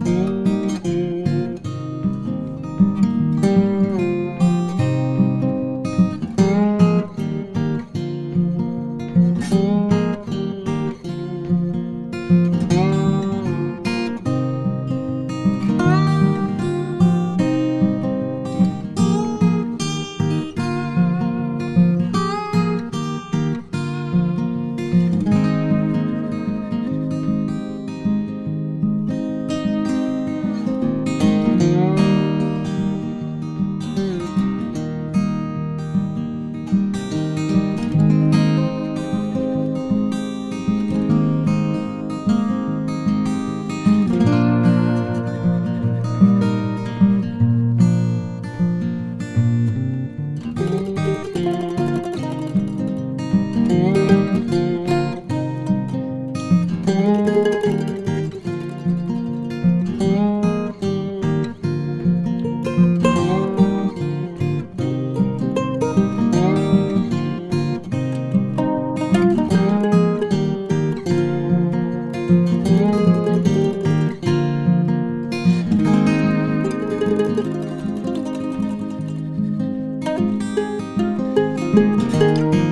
Música Música Música